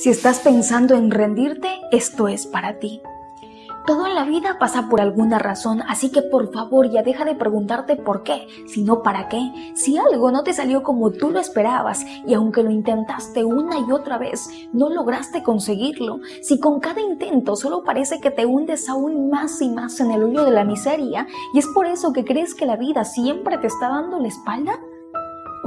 Si estás pensando en rendirte, esto es para ti. Todo en la vida pasa por alguna razón, así que por favor ya deja de preguntarte por qué, sino para qué. Si algo no te salió como tú lo esperabas y aunque lo intentaste una y otra vez, no lograste conseguirlo, si con cada intento solo parece que te hundes aún más y más en el hoyo de la miseria y es por eso que crees que la vida siempre te está dando la espalda,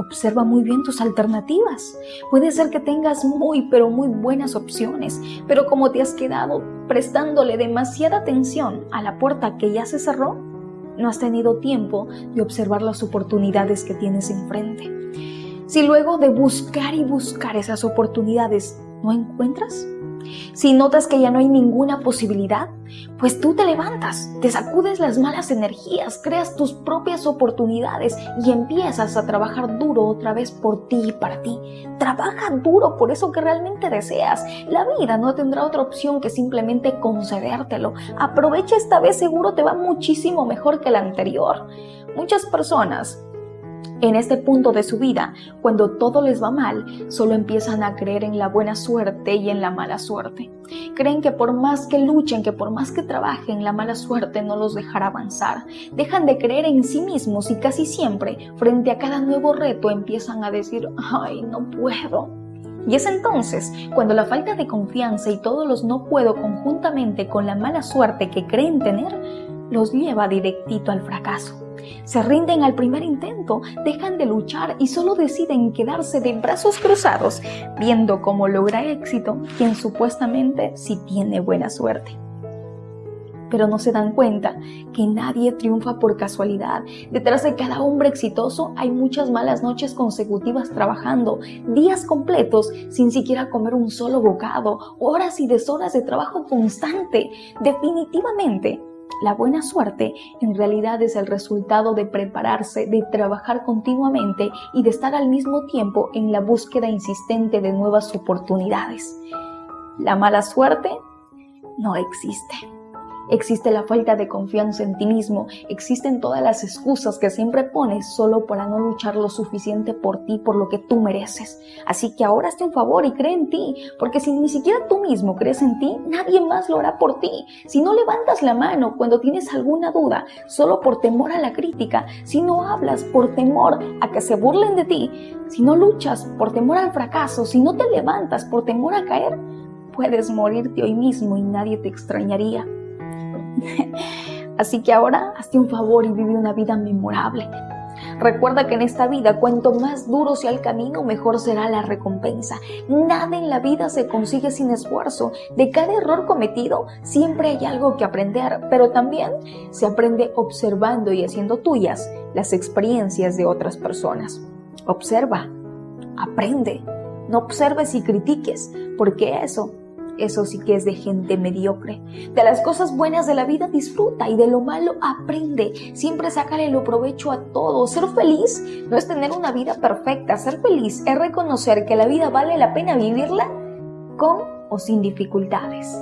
Observa muy bien tus alternativas. Puede ser que tengas muy pero muy buenas opciones, pero como te has quedado prestándole demasiada atención a la puerta que ya se cerró, no has tenido tiempo de observar las oportunidades que tienes enfrente. Si luego de buscar y buscar esas oportunidades no encuentras, si notas que ya no hay ninguna posibilidad, pues tú te levantas, te sacudes las malas energías, creas tus propias oportunidades y empiezas a trabajar duro otra vez por ti y para ti. Trabaja duro por eso que realmente deseas. La vida no tendrá otra opción que simplemente concedértelo. Aprovecha esta vez, seguro te va muchísimo mejor que la anterior. Muchas personas en este punto de su vida, cuando todo les va mal, solo empiezan a creer en la buena suerte y en la mala suerte. Creen que por más que luchen, que por más que trabajen, la mala suerte no los dejará avanzar. Dejan de creer en sí mismos y casi siempre, frente a cada nuevo reto, empiezan a decir, ay, no puedo. Y es entonces cuando la falta de confianza y todos los no puedo conjuntamente con la mala suerte que creen tener, los lleva directito al fracaso. Se rinden al primer intento, dejan de luchar y solo deciden quedarse de brazos cruzados, viendo cómo logra éxito quien supuestamente sí tiene buena suerte pero no se dan cuenta que nadie triunfa por casualidad. Detrás de cada hombre exitoso hay muchas malas noches consecutivas trabajando, días completos sin siquiera comer un solo bocado, horas y deshoras de trabajo constante. Definitivamente, la buena suerte en realidad es el resultado de prepararse, de trabajar continuamente y de estar al mismo tiempo en la búsqueda insistente de nuevas oportunidades. La mala suerte no existe. Existe la falta de confianza en ti mismo, existen todas las excusas que siempre pones solo para no luchar lo suficiente por ti, por lo que tú mereces. Así que ahora hazte un favor y cree en ti, porque si ni siquiera tú mismo crees en ti, nadie más lo hará por ti. Si no levantas la mano cuando tienes alguna duda, solo por temor a la crítica, si no hablas por temor a que se burlen de ti, si no luchas por temor al fracaso, si no te levantas por temor a caer, puedes morirte hoy mismo y nadie te extrañaría. Así que ahora hazte un favor y vive una vida memorable. Recuerda que en esta vida, cuanto más duro sea el camino, mejor será la recompensa. Nada en la vida se consigue sin esfuerzo. De cada error cometido, siempre hay algo que aprender, pero también se aprende observando y haciendo tuyas las experiencias de otras personas. Observa, aprende, no observes y critiques, porque eso eso sí que es de gente mediocre. De las cosas buenas de la vida disfruta y de lo malo aprende. Siempre sácale lo provecho a todo. Ser feliz no es tener una vida perfecta. Ser feliz es reconocer que la vida vale la pena vivirla con o sin dificultades.